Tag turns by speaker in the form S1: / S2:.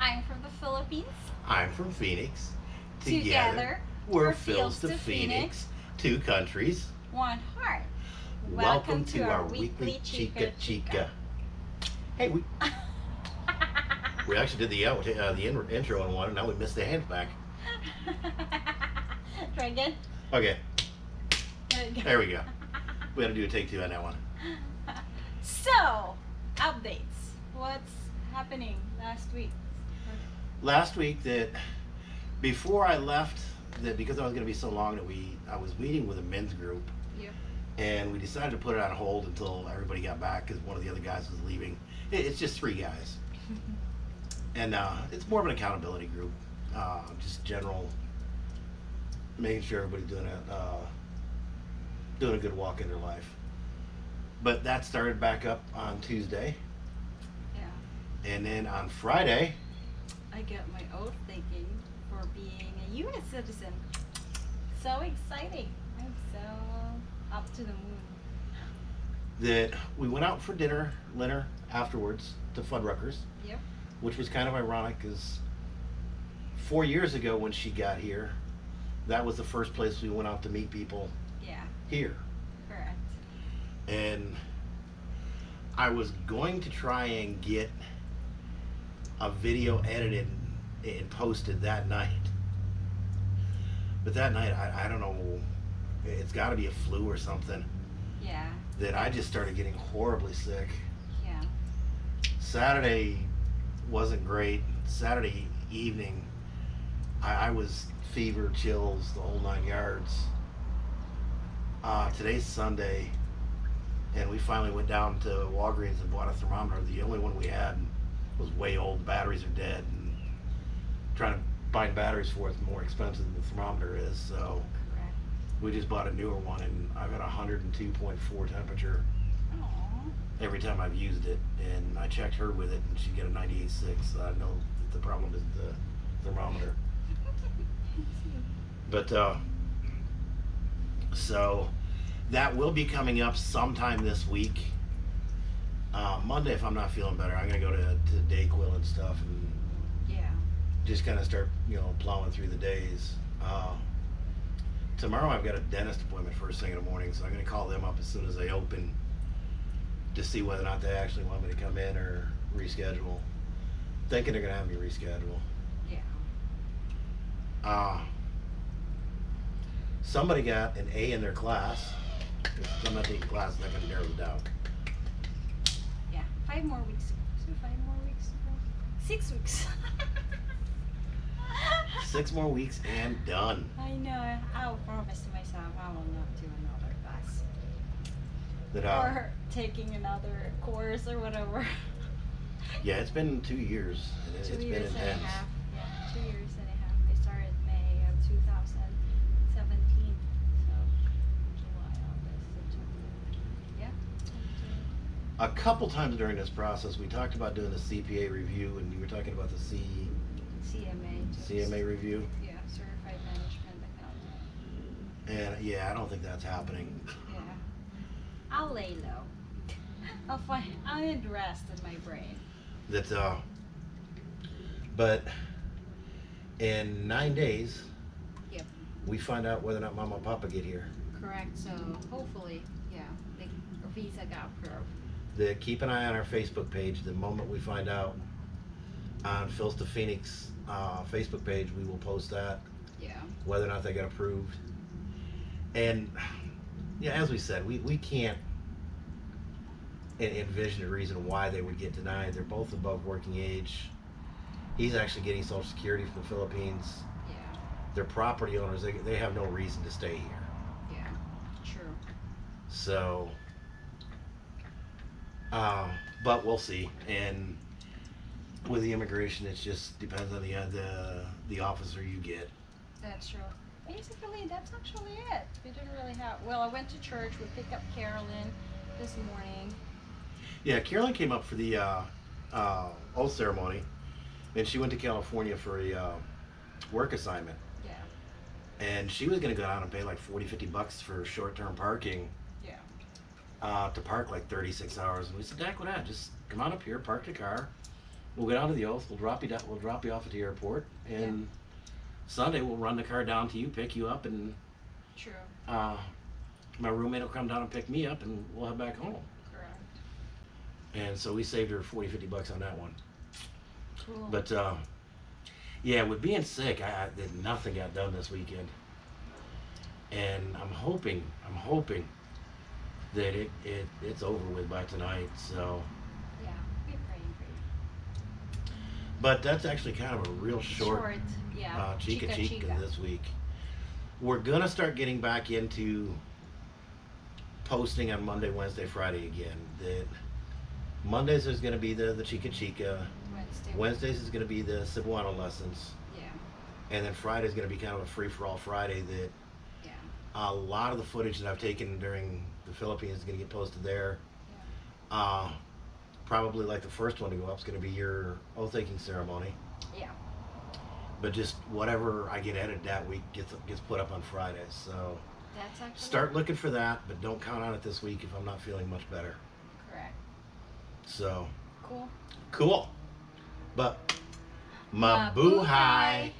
S1: I'm from the Philippines.
S2: I'm from Phoenix.
S1: Together,
S2: we're
S1: we're
S2: Phils to
S1: to
S2: Phoenix, two countries.
S1: One heart.
S2: Welcome, to, our, weekly Chica Chica. Hey, we we actually did the uh, the in, intro on one, and now we missed the hands back.
S1: Try again.
S2: Okay,
S1: There we go.
S2: there we go. We had to do a take two on that one.
S1: So, updates. What's happening last week?
S2: Last week, that before I left, that because I was going to be so long that we I was meeting with a men's group,
S1: Yep.
S2: and we decided to put it on hold until everybody got back because one of the other guys was leaving. It, it's just three guys, and uh, it's more of an accountability group, uh, just general, making sure everybody's doing a uh, doing a good walk in their life. But that started back up on Tuesday,
S1: Yeah.
S2: and then on Friday,
S1: I got my oath taken for being a U.S. citizen. So exciting! I'm so up to the moon.
S2: that we went out for dinner, dinner afterwards to Fuddruckers,
S1: Yep.
S2: which was kind of ironic because four years ago when she got here, that was the first place we went out to meet people
S1: Yeah.
S2: here.
S1: Correct.
S2: And I was going to try and get a video edited and posted that night. But that night, I, I don't know, it's got to be a flu or something,
S1: Yeah.
S2: that I just started getting horribly sick.
S1: Yeah.
S2: Saturday wasn't great. Saturday evening, I, I was fever, chills, the whole nine yards. Uh, today's Sunday, and we finally went down to Walgreens and bought a thermometer. The only one we had was way old. Batteries are dead, and trying to find batteries for it's more expensive than the thermometer is. So
S1: Correct.
S2: we just bought a newer one, and I've got a 102.4 temperature
S1: Aww.
S2: every time I've used it, and I checked her with it, and she got a 98.6. So I know that the problem is the thermometer. But uh, so that will be coming up sometime this week. Uh, Monday, if I'm not feeling better, I'm gonna go to to Dayquil and stuff, and
S1: yeah.
S2: just kind of start, you know, plowing through the days. Uh, tomorrow I've got a dentist appointment first thing in the morning, so I'm gonna call them up as soon as they open to see whether or not they actually want me to come in or reschedule. Thinking they're gonna have me reschedule.
S1: Yeah.
S2: Uh, somebody got an A in their class. I'm not taking classes, kind of narrows it down.
S1: Five more weeks. So five more weeks. Six weeks.
S2: Six more weeks and done.
S1: I know. I'll promise to myself I will not do another class
S2: That uh,
S1: or taking another course or whatever.
S2: yeah, it's been two years.
S1: two
S2: it's been
S1: years and a
S2: intense.
S1: half. Yeah, two years and a half. I started May of 2017. So July, August, September. Yeah.
S2: A couple times during this process, we talked about doing a CPA review, and you were talking about the C,
S1: CMA. just-
S2: CMA review.
S1: Yeah, Certified Management Accountant.
S2: And yeah, I don't think that's happening.
S1: Yeah. I'll lay low. I'll find. I'll need rest in my brain.
S2: That uh, but in nine days,
S1: Yep.
S2: we find out whether or not Mama and Papa get here.
S1: Correct. So hopefully, yeah, the visa got approved.
S2: The keep an eye on our Facebook page. The moment we find out on Phil's to Phoenix uh, Facebook page, we will post that
S1: Yeah.
S2: whether or not they got approved. And yeah, as we said, we, we can't envision a reason why they would get denied. They're both above working age. He's actually getting Social Security from the Philippines.
S1: Yeah.
S2: They're property owners. They, they have no reason to stay here.
S1: Yeah. True.
S2: So, uh, but we'll see. And with the immigration, it just depends on the uh, the the officer you get.
S1: That's true. Basically, that's actually it. We didn't really have. Well, I went to church. We picked up Carolyn this morning.
S2: Yeah, Carolyn came up for the uh, uh, oath ceremony, and she went to California for a uh, work assignment.
S1: Yeah.
S2: And she was going to go down and pay like 40, 50 bucks for short-term parking. Uh, to park like 36 hours. And we said, Dak, what that? Just come on up here, park the car. we'll get out of the oath. We'll drop you down. We'll drop you off at the airport, and Sunday we'll run the car down to you, pick you up, and
S1: True.
S2: uh, my roommate will come down and pick me up, and we'll head back home.
S1: Correct.
S2: And so we saved her 40, 50 bucks on that one.
S1: Cool.
S2: But uh, yeah, with being sick, I, I did nothing got done this weekend, and I'm hoping, I'm hoping that it, it it's over with by tonight. So,
S1: yeah, we're praying for you.
S2: but that's actually kind of a real short,
S1: yeah.
S2: uh, chica, chica
S1: chica.
S2: this week. We're gonna start getting back into posting on Monday, Wednesday, Friday again. That Mondays is gonna be the the chica chica.
S1: Wednesday.
S2: Wednesdays is gonna be the Cebuano lessons.
S1: Yeah.
S2: And then Friday is going to be kind of a free for all Friday that
S1: Yeah.
S2: a lot of the footage that I've taken during the Philippines is going to get posted there. Uh, probably like the first one to go up is going to be your oath taking ceremony.
S1: Yeah.
S2: But just whatever I get edited that week gets gets put up on Friday. So start looking for that, but don't count on it this week if I'm not feeling much better.
S1: Correct.
S2: So
S1: Cool.
S2: cool. But
S1: Mabuhay.
S2: mabuhay.